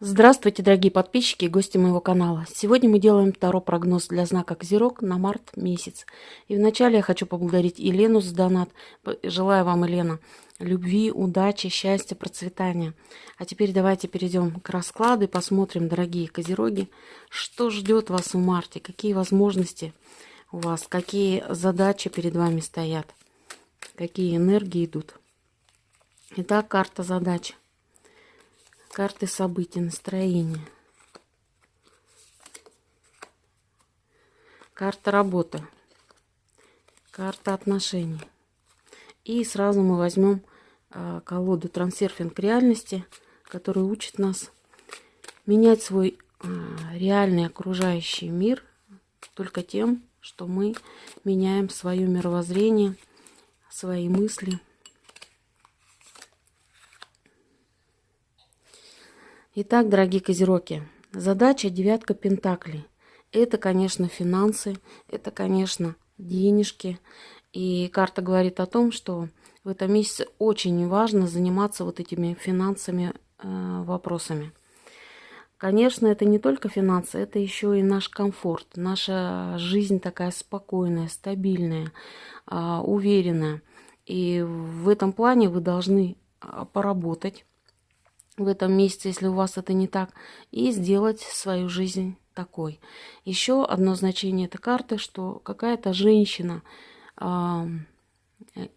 Здравствуйте, дорогие подписчики и гости моего канала. Сегодня мы делаем второй прогноз для знака Козерог на март месяц. И вначале я хочу поблагодарить Елену за донат. Желаю вам, Елена, любви, удачи, счастья, процветания. А теперь давайте перейдем к раскладу и посмотрим, дорогие Козероги, что ждет вас в марте, какие возможности у вас, какие задачи перед вами стоят, какие энергии идут. Итак, карта задач. Карты событий, настроения. Карта работы. Карта отношений. И сразу мы возьмем э, колоду трансерфинг реальности, которая учит нас менять свой э, реальный окружающий мир только тем, что мы меняем свое мировоззрение, свои мысли – Итак, дорогие козероги, задача девятка пентаклей. Это, конечно, финансы, это, конечно, денежки. И карта говорит о том, что в этом месяце очень важно заниматься вот этими финансами э, вопросами. Конечно, это не только финансы, это еще и наш комфорт, наша жизнь такая спокойная, стабильная, э, уверенная. И в этом плане вы должны а, поработать, в этом месяце, если у вас это не так, и сделать свою жизнь такой. Еще одно значение этой карты, что какая-то женщина э,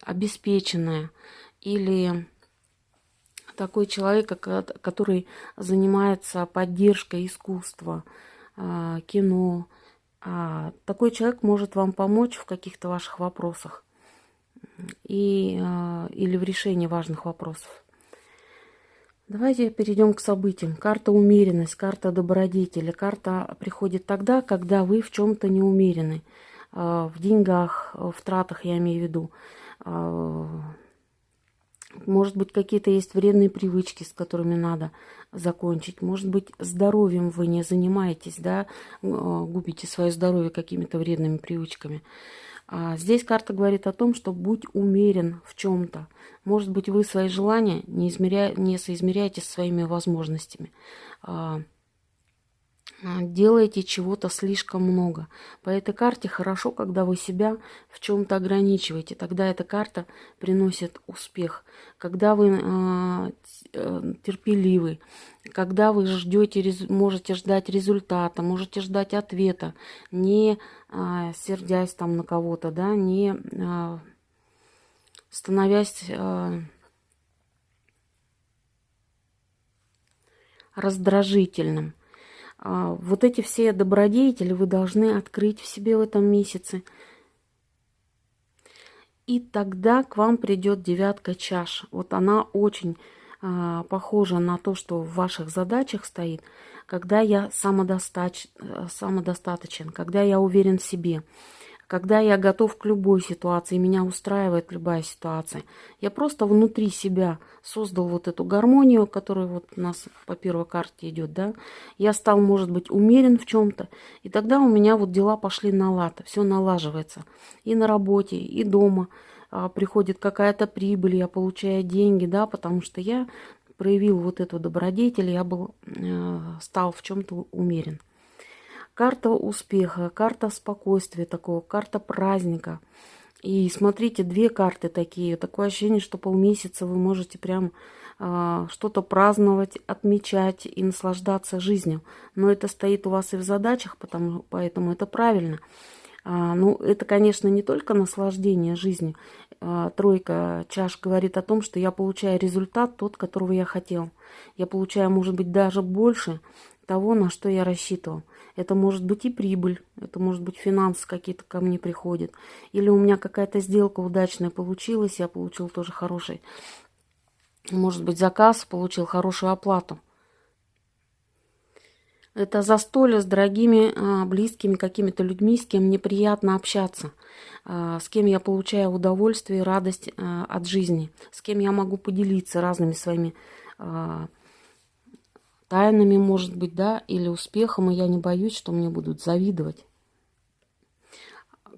обеспеченная или такой человек, который занимается поддержкой искусства, э, кино, э, такой человек может вам помочь в каких-то ваших вопросах и, э, или в решении важных вопросов. Давайте перейдем к событиям. Карта умеренность, карта добродетели. Карта приходит тогда, когда вы в чем-то не умерены. А, в деньгах, в тратах я имею в виду. А, может быть, какие-то есть вредные привычки, с которыми надо закончить. Может быть, здоровьем вы не занимаетесь, да, а, губите свое здоровье какими-то вредными привычками. А здесь карта говорит о том, что будь умерен в чем-то. Может быть, вы свои желания не, измеря... не соизмеряете со своими возможностями. А, а, делаете чего-то слишком много. По этой карте хорошо, когда вы себя в чем-то ограничиваете. Тогда эта карта приносит успех. Когда вы э, терпеливы, когда вы ждете, можете ждать результата, можете ждать ответа, не э, сердясь там на кого-то, да, не э, становясь э, раздражительным. А, вот эти все добродетели вы должны открыть в себе в этом месяце. И тогда к вам придет девятка чаш. Вот она очень а, похожа на то, что в ваших задачах стоит, когда я самодостач, э, самодостаточен, когда я уверен в себе когда я готов к любой ситуации, меня устраивает любая ситуация. Я просто внутри себя создал вот эту гармонию, которая вот у нас по первой карте идет, да. Я стал, может быть, умерен в чем-то, и тогда у меня вот дела пошли на лад, все налаживается. И на работе, и дома а, приходит какая-то прибыль, я получаю деньги, да, потому что я проявил вот эту добродетель, я был, э, стал в чем-то умерен. Карта успеха, карта спокойствия такого, карта праздника. И смотрите, две карты такие. Такое ощущение, что полмесяца вы можете прям э, что-то праздновать, отмечать и наслаждаться жизнью. Но это стоит у вас и в задачах, потому, поэтому это правильно. А, ну, это, конечно, не только наслаждение жизнью. А, тройка чаш говорит о том, что я получаю результат тот, которого я хотел. Я получаю, может быть, даже больше того, на что я рассчитывал. Это может быть и прибыль, это может быть финансы какие-то ко мне приходят. Или у меня какая-то сделка удачная получилась, я получил тоже хороший, может быть, заказ, получил хорошую оплату. Это застолье с дорогими, а, близкими какими-то людьми, с кем мне приятно общаться, а, с кем я получаю удовольствие и радость а, от жизни, с кем я могу поделиться разными своими тайнами, может быть, да, или успехом, и я не боюсь, что мне будут завидовать.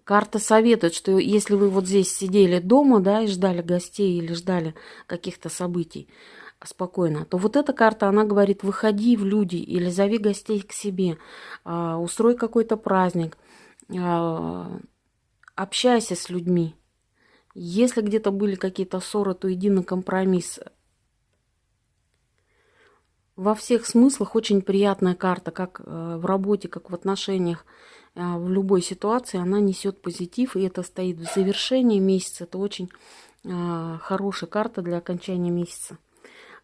Карта советует, что если вы вот здесь сидели дома, да, и ждали гостей или ждали каких-то событий, спокойно, то вот эта карта, она говорит, выходи в люди или зови гостей к себе, а, устрой какой-то праздник, а, общайся с людьми. Если где-то были какие-то ссоры, то иди на компромисс. Во всех смыслах очень приятная карта, как э, в работе, как в отношениях, э, в любой ситуации. Она несет позитив, и это стоит в завершении месяца. Это очень э, хорошая карта для окончания месяца.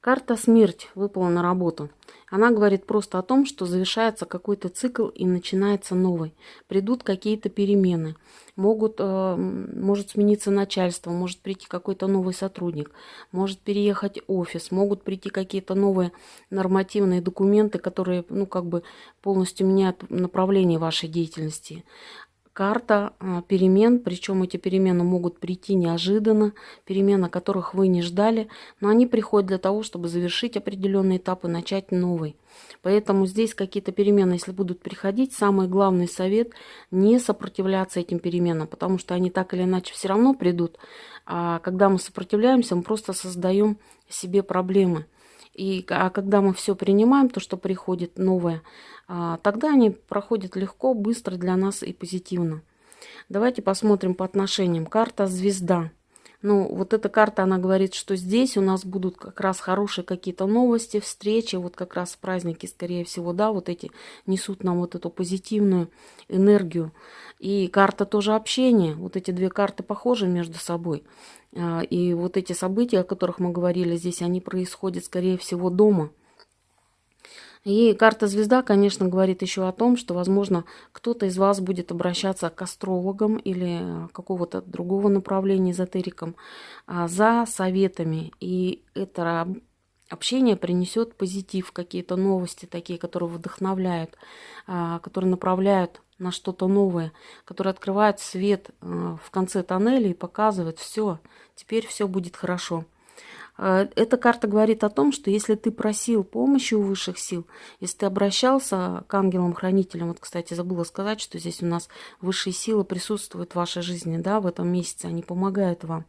Карта «Смерть» выпала на работу. Она говорит просто о том, что завершается какой-то цикл и начинается новый. Придут какие-то перемены. Могут, э, может смениться начальство, может прийти какой-то новый сотрудник, может переехать офис, могут прийти какие-то новые нормативные документы, которые ну, как бы полностью меняют направление вашей деятельности карта а, перемен, причем эти перемены могут прийти неожиданно, перемены, которых вы не ждали, но они приходят для того, чтобы завершить определенный этап и начать новый. Поэтому здесь какие-то перемены, если будут приходить, самый главный совет – не сопротивляться этим переменам, потому что они так или иначе все равно придут. А когда мы сопротивляемся, мы просто создаем себе проблемы. И, а когда мы все принимаем, то, что приходит новое, а, тогда они проходят легко, быстро для нас и позитивно. Давайте посмотрим по отношениям. Карта «Звезда». Ну, вот эта карта, она говорит, что здесь у нас будут как раз хорошие какие-то новости, встречи, вот как раз праздники, скорее всего, да, вот эти несут нам вот эту позитивную энергию. И карта тоже общения, вот эти две карты похожи между собой. А, и вот эти события, о которых мы говорили здесь, они происходят, скорее всего, дома. И карта звезда, конечно, говорит еще о том, что, возможно, кто-то из вас будет обращаться к астрологам или какого-то другого направления эзотерикам а, за советами. И это общение принесет позитив, какие-то новости такие, которые вдохновляют, а, которые направляют на что-то новое, которые открывают свет а, в конце тоннеля и показывают все, теперь все будет хорошо. Э, эта карта говорит о том, что если ты просил помощи у высших сил, если ты обращался к ангелам-хранителям, вот, кстати, забыла сказать, что здесь у нас высшие силы присутствуют в вашей жизни, да, в этом месяце, они помогают вам.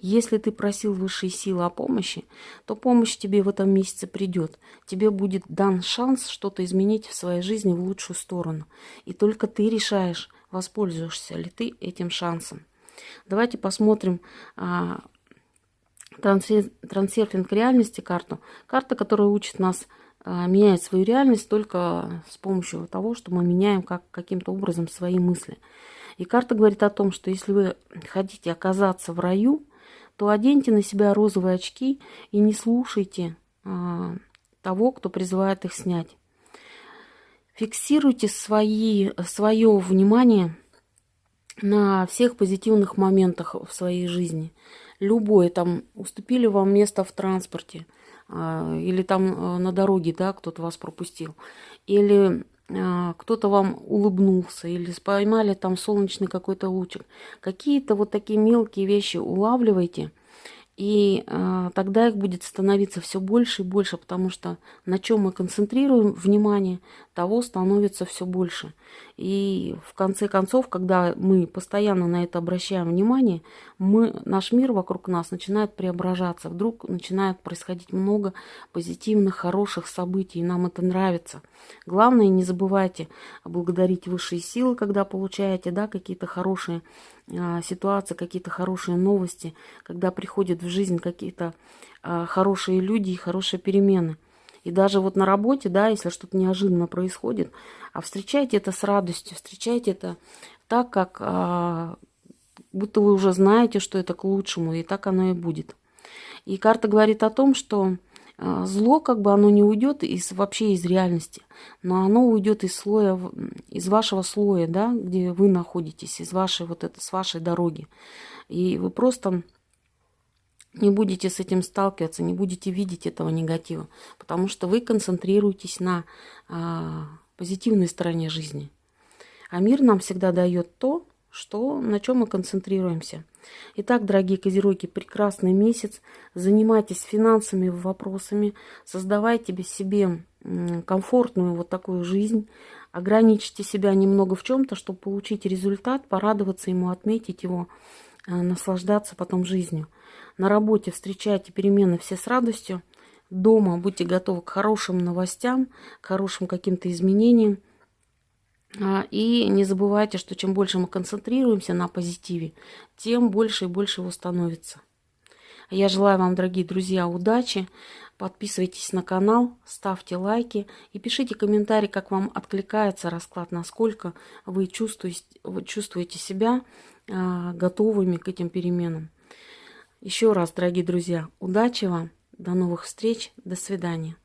Если ты просил высшие силы о помощи, то помощь тебе в этом месяце придет. Тебе будет дан шанс что-то изменить в своей жизни в лучшую сторону. И только ты решаешь, воспользуешься ли ты этим шансом. Давайте посмотрим а, трансерфинг реальности карту. Карта, которая учит нас а, менять свою реальность только с помощью того, что мы меняем как, каким-то образом свои мысли. И карта говорит о том, что если вы хотите оказаться в раю, то оденьте на себя розовые очки и не слушайте а, того, кто призывает их снять. Фиксируйте свои, свое внимание на всех позитивных моментах в своей жизни – любое, там, уступили вам место в транспорте, а, или там а, на дороге, да, кто-то вас пропустил, или а, кто-то вам улыбнулся, или поймали там солнечный какой-то лучик. Какие-то вот такие мелкие вещи улавливайте – и э, тогда их будет становиться все больше и больше, потому что на чем мы концентрируем внимание, того становится все больше. И в конце концов, когда мы постоянно на это обращаем внимание, мы, наш мир вокруг нас начинает преображаться. Вдруг начинает происходить много позитивных, хороших событий, и нам это нравится. Главное, не забывайте благодарить высшие силы, когда получаете да, какие-то хорошие а, ситуации, какие-то хорошие новости, когда приходят в жизнь какие-то а, хорошие люди и хорошие перемены. И даже вот на работе, да, если что-то неожиданно происходит, а встречайте это с радостью, встречайте это так, как а, будто вы уже знаете, что это к лучшему, и так оно и будет. И карта говорит о том, что а, зло, как бы оно не уйдет из, вообще из реальности, но оно уйдет из слоя, из вашего слоя, да, где вы находитесь, из вашей вот это, с вашей дороги. И вы просто не будете с этим сталкиваться, не будете видеть этого негатива, потому что вы концентрируетесь на а, позитивной стороне жизни. А мир нам всегда дает то, что, на чем мы концентрируемся. Итак, дорогие козероги, прекрасный месяц. Занимайтесь финансовыми вопросами, создавайте себе комфортную вот такую жизнь, ограничьте себя немного в чем-то, чтобы получить результат, порадоваться ему, отметить его, э, наслаждаться потом жизнью. На работе встречайте перемены все с радостью, дома будьте готовы к хорошим новостям, к хорошим каким-то изменениям. А, и не забывайте, что чем больше мы концентрируемся на позитиве, тем больше и больше его становится. Я желаю вам, дорогие друзья, удачи. Подписывайтесь на канал, ставьте лайки и пишите комментарии, как вам откликается расклад, насколько вы чувствуете, вы чувствуете себя готовыми к этим переменам. Еще раз, дорогие друзья, удачи вам, до новых встреч, до свидания.